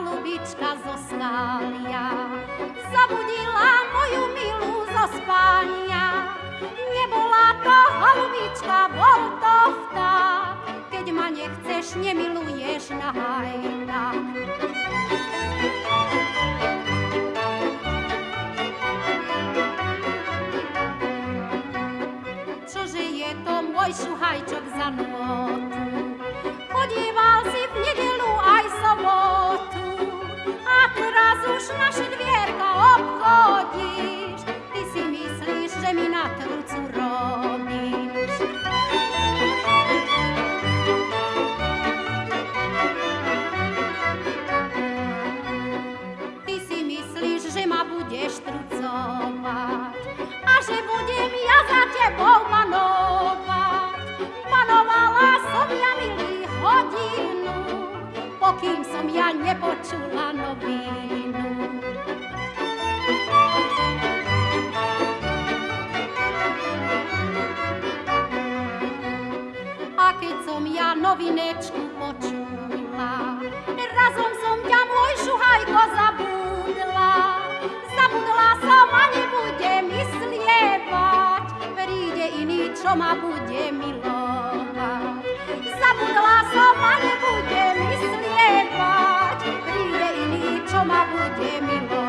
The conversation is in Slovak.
holubička zo skália zabudila moju milú zo spania. Nebola to holubička, bol to vták, keď ma nechceš, nemiluješ na hajnách. Čože je to môj šuhajčok za nôtu, chodíva teraz už naše dvierka obchodíš. Ty si myslíš, že mi na trcu robíš. Ty si myslíš, že ma budeš trucovať pokým som ja nepočula novinu. A keď som ja novinečku počula, razom som ťa môj šuhajko zabudla. Zabudla som a nebudem myslievať, príde iný, čo ma bude milovať. Jaime